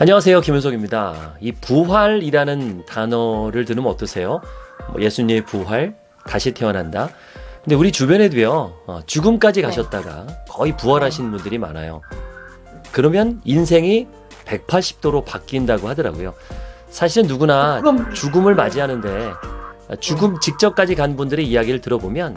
안녕하세요. 김은석입니다. 이 부활이라는 단어를 들으면 어떠세요? 뭐 예수님의 부활, 다시 태어난다. 근데 우리 주변에도요, 어, 죽음까지 가셨다가 거의 부활하신 분들이 많아요. 그러면 인생이 180도로 바뀐다고 하더라고요. 사실은 누구나 죽음을 맞이하는데 죽음 직전까지 간 분들의 이야기를 들어보면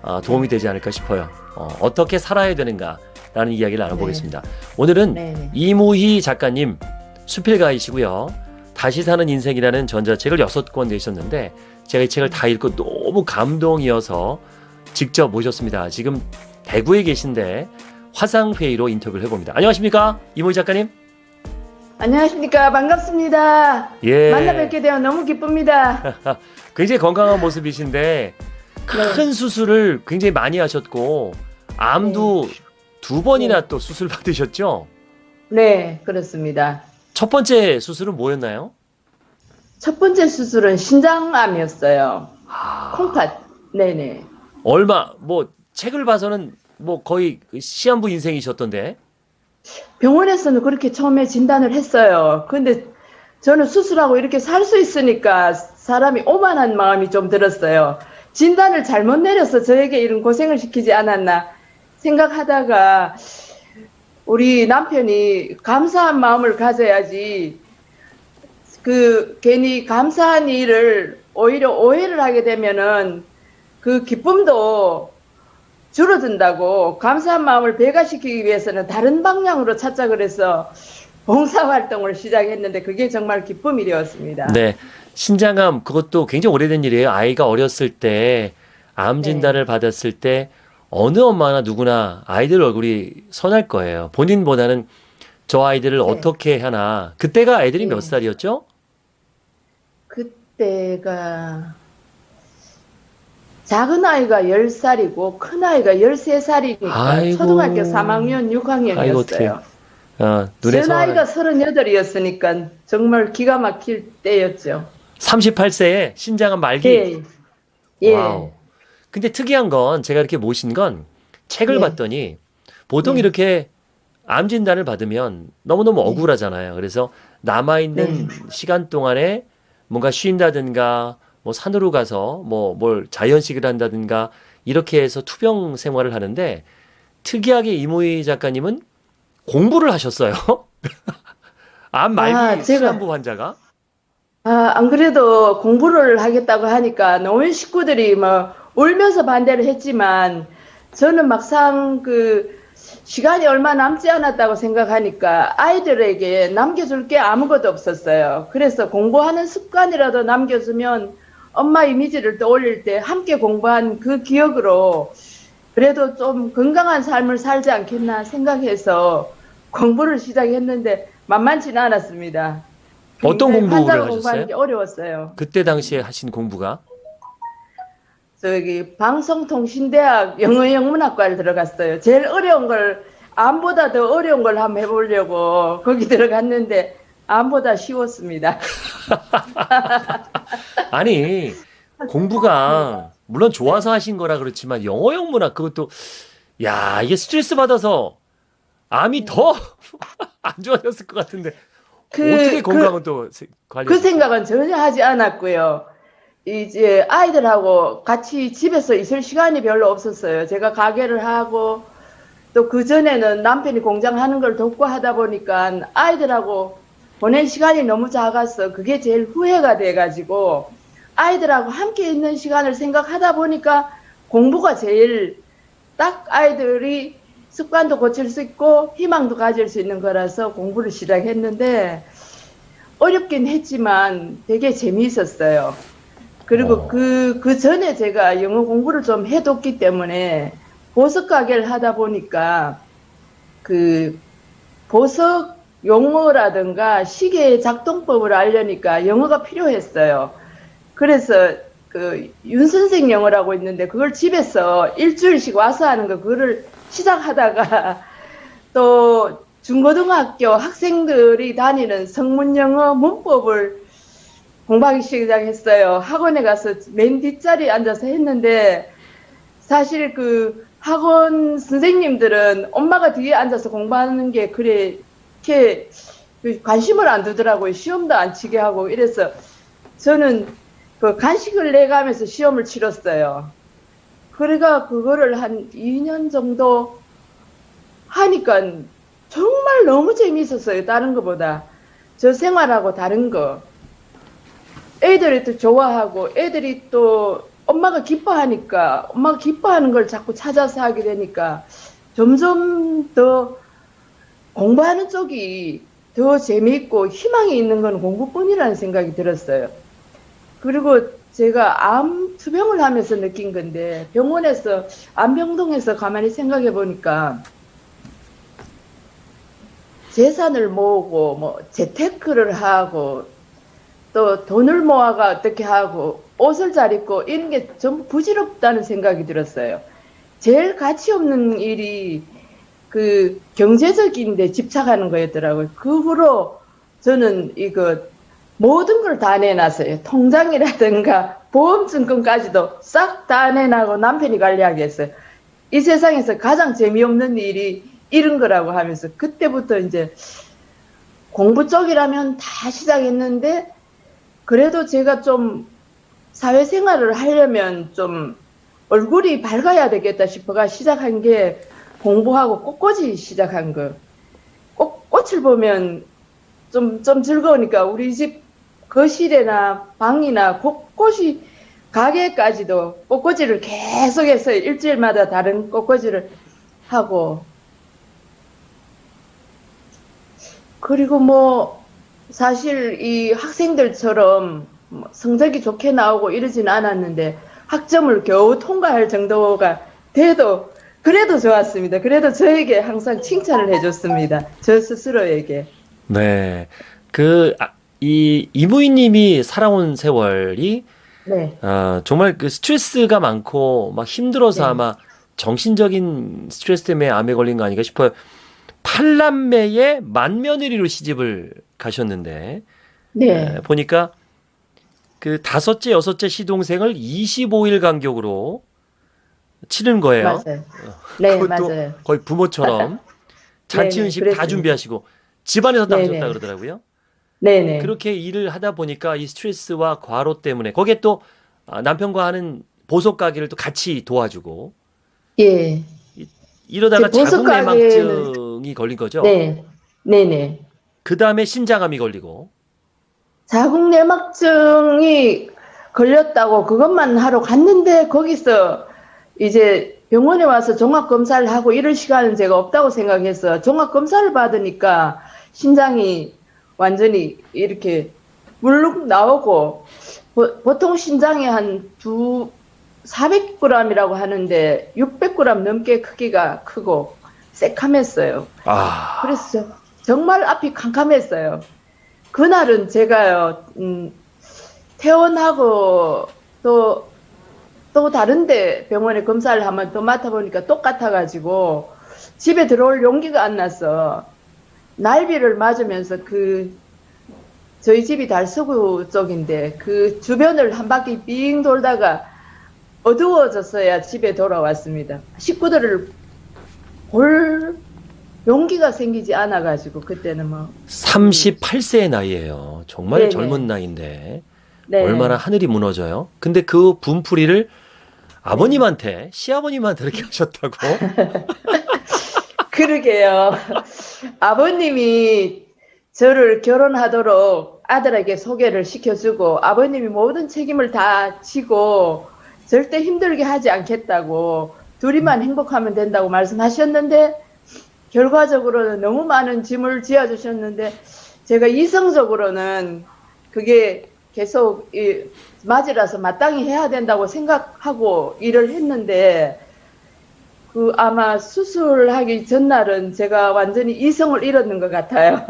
어, 도움이 되지 않을까 싶어요. 어, 떻게 살아야 되는가 라는 이야기를 나눠보겠습니다. 오늘은 네네. 이무희 작가님 수필가이시고요. 다시 사는 인생이라는 전자책을 여섯 권 내셨는데 제가 이 책을 다 읽고 너무 감동이어서 직접 모셨습니다. 지금 대구에 계신데 화상 회의로 인터뷰를 해봅니다. 안녕하십니까 이무희 작가님? 안녕하십니까. 반갑습니다. 예. 만나 뵙게 되어 너무 기쁩니다. 굉장히 건강한 모습이신데 큰 네. 수술을 굉장히 많이 하셨고 암도 두 번이나 또 수술 받으셨죠? 네, 그렇습니다. 첫 번째 수술은 뭐였나요? 첫 번째 수술은 신장암이었어요. 아, 콩팥. 네네. 얼마 뭐 책을 봐서는 뭐 거의 그 시한부 인생이셨던데 병원에서는 그렇게 처음에 진단을 했어요. 근데 저는 수술하고 이렇게 살 수 있으니까 사람이 오만한 마음이 좀 들었어요. 진단을 잘못 내려서 저에게 이런 고생을 시키지 않았나 생각하다가 우리 남편이 감사한 마음을 가져야지 그 괜히 감사한 일을 오히려 오해를 하게 되면은 그 기쁨도 줄어든다고 감사한 마음을 배가시키기 위해서는 다른 방향으로 찾자 그래서 봉사활동을 시작했는데 그게 정말 기쁨이 되었습니다. 네 신장암 그것도 굉장히 오래된 일이에요 아이가 어렸을 때암 네. 진단을 받았을 때 어느 엄마나 누구나 아이들 얼굴이 선할 거예요 본인보다는 저 아이들을 네. 어떻게 하나 그때가 애들이 네. 몇 살이었죠? 그때가 작은 아이가 10살이고 큰 아이가 13살이니까 아이고. 초등학교 3학년, 아이고, 어떡해. 6학년이었어요. 어, 제 나이가 서른 38이었으니까 정말 기가 막힐 때였죠. 38세에 신장암 말기 예. 예. Wow. 근데 특이한 건 제가 이렇게 모신 건 책을 네. 봤더니 보통 네. 이렇게 암 진단을 받으면 너무너무 네. 억울하잖아요. 그래서 남아있는 시간 동안에 뭔가 쉰다든가 뭐 산으로 가서 뭐 뭘 자연식을 한다든가 이렇게 해서 투병 생활을 하는데 특이하게 이모희 작가님은 공부를 하셨어요. 암 말기 아, 시간부 환자가 아, 안 그래도 공부를 하겠다고 하니까 노인 식구들이 뭐 울면서 반대를 했지만 저는 막상 그 시간이 얼마 남지 않았다고 생각하니까 아이들에게 남겨줄 게 아무것도 없었어요. 그래서 공부하는 습관이라도 남겨주면 엄마 이미지를 떠올릴 때 함께 공부한 그 기억으로 그래도 좀 건강한 삶을 살지 않겠나 생각해서 공부를 시작했는데 만만치는 않았습니다. 어떤 공부를 하셨어요? 공부하는 게 어려웠어요. 그때 당시에 하신 공부가 저기 방송통신대학 영어영문학과를 들어갔어요. 제일 어려운 걸 암보다 더 어려운 걸 한번 해보려고 거기 들어갔는데 암보다 쉬웠습니다. 아니 공부가 물론 좋아서 하신 거라 그렇지만 영어 영문학 그것도 야 이게 스트레스 받아서 암이 더 안 좋아졌을 것 같은데 그- 어떻게 그- 건강은 또 세- 관리? 그 생각은 전혀 하지 않았고요. 이제 아이들하고 같이 집에서 있을 시간이 별로 없었어요. 제가 가게를 하고 또 그 전에는 남편이 공장 하는 걸 돕고 하다 보니까 아이들하고 보낸 시간이 너무 작아서 그게 제일 후회가 돼가지고 아이들하고 함께 있는 시간을 생각하다 보니까 공부가 제일 딱 아이들이 습관도 고칠 수 있고 희망도 가질 수 있는 거라서 공부를 시작했는데 어렵긴 했지만 되게 재미있었어요. 그리고 어. 그, 그 전에 제가 영어 공부를 좀 해뒀기 때문에 보석 가게를 하다 보니까 그 보석 용어라든가 시계의 작동법을 알려니까 영어가 필요했어요. 그래서 그 윤 선생 영어라고 있는데 그걸 집에서 일주일씩 와서 하는 거 그거를 시작하다가 또 중고등학교 학생들이 다니는 성문 영어 문법을 공부하기 시작했어요. 학원에 가서 맨 뒷자리에 앉아서 했는데 사실 그 학원 선생님들은 엄마가 뒤에 앉아서 공부하는 게 그래 이렇게 관심을 안 두더라고요. 시험도 안 치게 하고 이래서 저는 그 간식을 내가면서 시험을 치렀어요. 그래가 그거를 한 2년 정도 하니까 정말 너무 재미있었어요. 다른 것보다. 저 생활하고 다른 거. 애들이 또 좋아하고 애들이 또 엄마가 기뻐하니까 엄마가 기뻐하는 걸 자꾸 찾아서 하게 되니까 점점 더 공부하는 쪽이 더 재미있고 희망이 있는 건 공부뿐이라는 생각이 들었어요. 그리고 제가 암 투병을 하면서 느낀 건데 병원에서 암병동에서 가만히 생각해 보니까 재산을 모으고 뭐 재테크를 하고 또 돈을 모아가 어떻게 하고 옷을 잘 입고 이런 게 전부 부질없다는 생각이 들었어요. 제일 가치 없는 일이 그 경제적인 데 집착하는 거였더라고요. 그 후로 저는 이거 모든 걸 다 내놨어요. 통장이라든가 보험증권까지도 싹 다 내놔고 남편이 관리하게 했어요. 이 세상에서 가장 재미없는 일이 이런 거라고 하면서 그때부터 이제 공부 쪽이라면 다 시작했는데 그래도 제가 좀 사회생활을 하려면 좀 얼굴이 밝아야 되겠다 싶어가 시작한 게 공부하고 꽃꽂이 시작한 거. 꽃, 꽃을 보면 좀, 좀 즐거우니까 우리 집 거실이나 방이나 곳곳이 가게까지도 꽃꽂이를 계속해서 일주일마다 다른 꽃꽂이를 하고 그리고 뭐 사실 이 학생들처럼 뭐 성적이 좋게 나오고 이러진 않았는데 학점을 겨우 통과할 정도가 돼도 그래도 좋았습니다. 그래도 저에게 항상 칭찬을 해줬습니다. 저 스스로에게. 네. 그, 아, 이, 이무희님이 살아온 세월이, 네. 아, 정말 그 스트레스가 많고, 막 힘들어서 네. 아마 정신적인 스트레스 때문에 암에 걸린 거 아닌가 싶어요. 팔남매의 맏며느리로 시집을 가셨는데, 네. 에, 보니까 그 다섯째, 여섯째 시동생을 25일 간격으로 치는 거예요. 맞아요. 네, 그것도 맞아요. 거의 부모처럼 잔치 네네, 음식 다 그랬습니다. 준비하시고 집안에서 다 네네. 하셨다 그러더라고요. 네네. 그렇게 일을 하다 보니까 이 스트레스와 과로 때문에 거기에 또 아, 남편과 하는 보석 가게를 또 같이 도와주고 예. 이러다가 제 보석 자궁내막증이 걸린 거죠. 네. 네네. 그 다음에 신장암이 걸리고 자궁내막증이 걸렸다고 그것만 하러 갔는데 거기서 이제 병원에 와서 종합 검사를 하고 이럴 시간은 제가 없다고 생각해서 종합 검사를 받으니까 신장이 완전히 이렇게 물룩 나오고 보, 통 신장이 한 두 400g이라고 하는데 600g 넘게 크기가 크고 새카맸어요. 아 그래서 정말 앞이 캄캄했어요. 그날은 제가요, 음, 퇴원하고 또, 또 다른데 병원에 검사를 한번 또 맡아보니까 똑같아가지고 집에 들어올 용기가 안 나서 날비를 맞으면서 그 저희 집이 달서구 쪽인데 그 주변을 한 바퀴 빙 돌다가 어두워졌어야 집에 돌아왔습니다. 식구들을 볼 용기가 생기지 않아가지고 그때는 뭐 38세의 나이예요. 정말 네네. 젊은 나이인데 네. 얼마나 하늘이 무너져요. 근데 그 분풀이를 아버님한테 시아버님한테 이렇게 하셨다고? 그러게요. 아버님이 저를 결혼하도록 아들에게 소개를 시켜주고 아버님이 모든 책임을 다 지고 절대 힘들게 하지 않겠다고 둘이만 행복하면 된다고 말씀하셨는데 결과적으로는 너무 많은 짐을 지어주셨는데 제가 이성적으로는 그게 계속 이 맞이라서 마땅히 해야 된다고 생각하고 일을 했는데 그 아마 수술하기 전날은 제가 완전히 이성을 잃었는 것 같아요.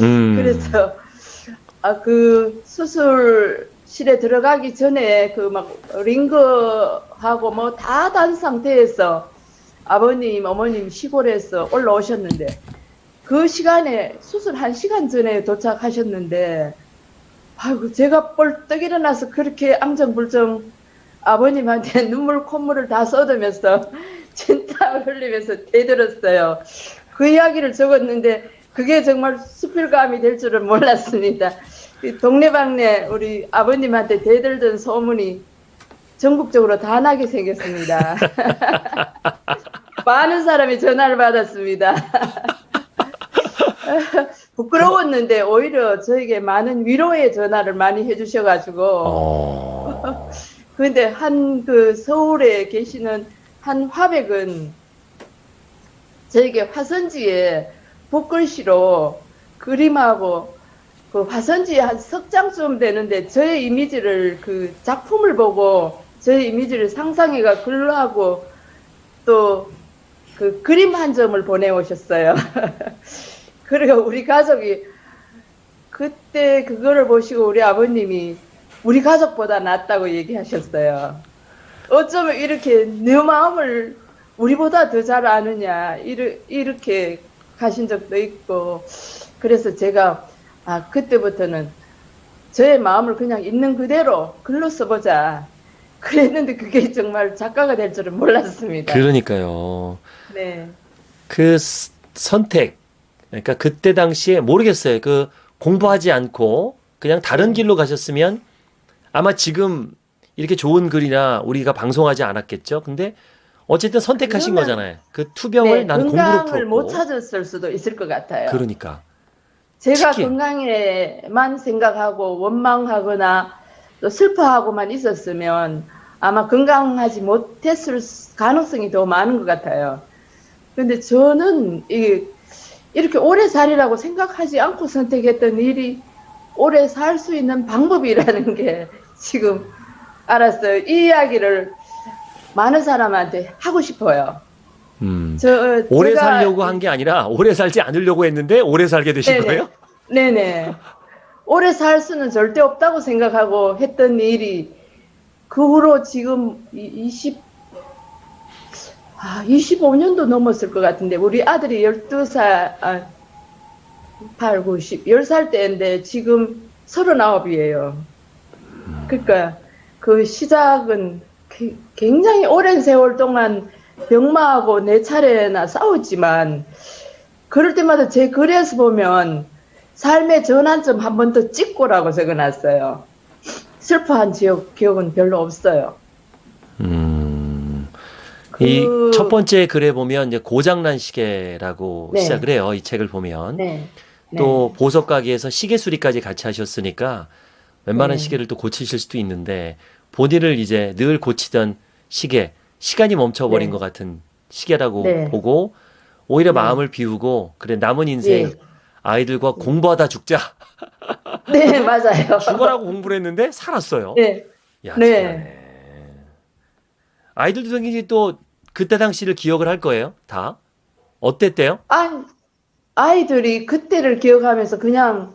음. 그래서 아 그 수술실에 들어가기 전에 그 막 링거하고 뭐 다 단 상태에서 아버님 어머님 시골에서 올라오셨는데 그 시간에 수술 한 시간 전에 도착하셨는데 아이고 제가 뻘떡 일어나서 그렇게 앙정불정 아버님한테 눈물 콧물을 다 쏟으면서 진짜 흘리면서 대들었어요. 그 이야기를 적었는데 그게 정말 수필감이 될 줄은 몰랐습니다. 이 동네방네 우리 아버님한테 대들던 소문이 전국적으로 다 나게 생겼습니다. 사람이 전화를 받았습니다. 부끄러웠는데 오히려 저에게 많은 위로의 전화를 많이 해주셔가지고 어. 근데 한 그 서울에 계시는 한 화백은 저에게 화선지에 붓글씨로 그림하고 그 화선지에 한석 장쯤 되는데 저의 이미지를 그 작품을 보고 저의 이미지를 상상해가 글하고 또 그 그림 한 점을 보내오셨어요. 그리고 우리 가족이 그때 그거를 보시고 우리 아버님이 우리 가족보다 낫다고 얘기하셨어요. 어쩌면 이렇게 내 마음을 우리보다 더 잘 아느냐 이렇게 가신 적도 있고 그래서 제가 아 그때부터는 저의 마음을 그냥 있는 그대로 글로 써보자 그랬는데 그게 정말 작가가 될 줄은 몰랐습니다. 그러니까요. 네. 그 스- 선택, 그러니까 그때 당시에 모르겠어요. 그 공부하지 않고 그냥 다른 길로 가셨으면 아마 지금 이렇게 좋은 글이나 우리가 방송하지 않았겠죠. 근데 어쨌든 선택하신 거잖아요. 그 투병을 네, 나는 공부로 건강을 못 풀었고. 찾았을 수도 있을 것 같아요. 그러니까. 제가 특히- 건강에만 생각하고 원망하거나 또 슬퍼하고만 있었으면 아마 건강하지 못했을 수- 가능성이 더 많은 것 같아요. 근데 저는 이 이렇게 오래 살이라고 생각하지 않고 선택했던 일이 오래 살 수 있는 방법이라는 게 지금 알았어요. 이 이야기를 많은 사람한테 하고 싶어요. 음. 저 오래 살려고 한 게 아니라 오래 살지 않으려고 했는데 오래 살게 되신 네네. 거예요? 네네. 오래 살 수는 절대 없다고 생각하고 했던 일이 그 후로 지금 이- 20, 아, 25년도 넘었을 것 같은데 우리 아들이 12살, 아, 8, 9, 10, 10살 때인데 지금 39이에요. 그러니까 그 시작은 게- 굉장히 오랜 세월 동안 병마하고 네 차례나 싸웠지만 그럴 때마다 제 글에서 보면 삶의 전환점 한 번 더 찍고라고 적어놨어요. 슬퍼한 지역, 기억은 별로 없어요. 음. 그- 이첫 번째 글에 보면 이제 고장난 시계라고 네. 시작을 해요. 이 책을 보면. 네. 또 보석 가게에서 시계 수리까지 같이 하셨으니까 웬만한 네. 시계를 또 고치실 수도 있는데 본인을 이제 늘 고치던 시계, 시간이 멈춰버린 네. 것 같은 시계라고 네. 보고 오히려 네. 마음을 비우고 그래 남은 인생 예. 아이들과 공부하다 죽자 네, 맞아요. 죽어라고 공부를 했는데 살았어요. 네. 야, 네. 아이들도 당연히 또 그때 당시를 기억을 할 거예요. 다 어땠대요? 아, 아이들이 그때를 기억하면서 그냥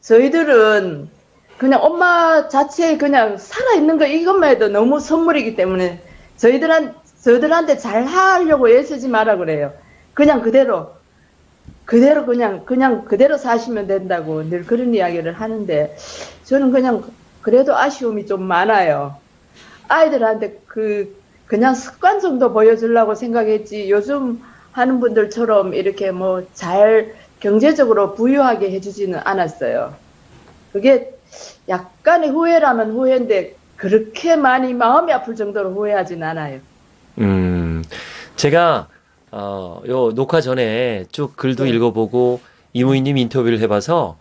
저희들은 그냥 엄마 자체에 그냥 살아있는 거 이것만 해도 너무 선물이기 때문에 저희들한, 저희들한테 잘 하려고 애쓰지 마라 그래요. 그냥 그대로, 그대로 그냥, 그냥 그대로 사시면 된다고 늘 그런 이야기를 하는데 저는 그냥 그래도 아쉬움이 좀 많아요. 아이들한테 그, 그냥 습관 정도 보여주려고 생각했지 요즘 하는 분들처럼 이렇게 뭐 잘 경제적으로 부유하게 해주지는 않았어요. 그게 약간의 후회라면 후회인데 그렇게 많이 마음이 아플 정도로 후회하진 않아요. 음, 제가 어, 요 녹화 전에 쭉 글도 네. 읽어보고 이무희님 인터뷰를 해봐서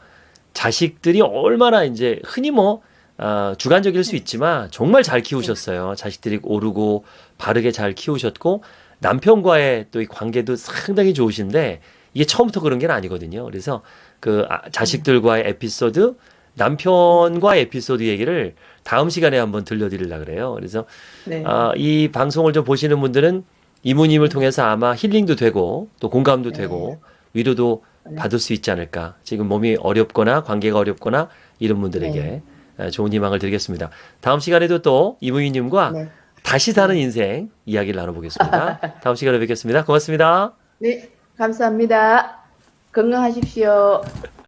자식들이 얼마나 이제 흔히 뭐 아, 주관적일 수 있지만 정말 잘 키우셨어요. 자식들이 오르고 바르게 잘 키우셨고 남편과의 또 이 관계도 상당히 좋으신데 이게 처음부터 그런 게 아니거든요. 그래서 그 아, 자식들과의 에피소드, 남편과의 에피소드 얘기를 다음 시간에 한번 들려드리려 그래요. 그래서 네. 아, 이 방송을 좀 보시는 분들은 이모님을 통해서 아마 힐링도 되고 또 공감도 네. 되고 위로도 네. 받을 수 있지 않을까. 지금 몸이 어렵거나 관계가 어렵거나 이런 분들에게 네. 아, 좋은 희망을 드리겠습니다. 다음 시간에도 또 이모님과 네. 다시 사는 인생 이야기를 나눠보겠습니다. 다음 시간에 뵙겠습니다. 고맙습니다. 네, 감사합니다. 건강하십시오.